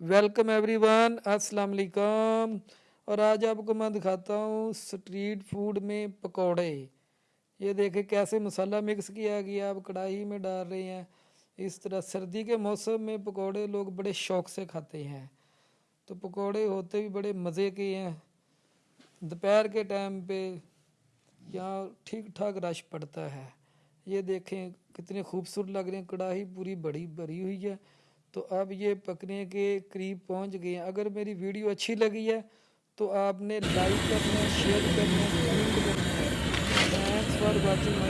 Welcome every one السلام علیکم اور آج آپ کو میں دکھاتا ہوں سٹریٹ فوڈ میں پکوڑے۔ یہ دیکھیں کیسے مسالہ مکس کیا گیا آپ کڑھائی میں ڈال رہے ہیں۔ اس طرح سردی کے موسم میں پکوڑے لوگ بڑے شوق سے کھاتے ہیں۔ تو پکوڑے ہوتے بھی بڑے مزے کے ہیں۔ دوپہر کے ٹائم پہ یہاں ٹھیک ٹھاک رش پڑتا ہے۔ یہ دیکھیں کتنے خوبصورت لگ رہے ہیں۔ کڑھائی پوری بڑی بھری ہوئی ہے۔ تو اب یہ پکنے کے قریب پہنچ گئے ہیں۔ اگر میری ویڈیو اچھی لگی ہے تو آپ نے لائک کرنا، شیئر کرنا، کمنٹ کرنا۔ Thanks for watching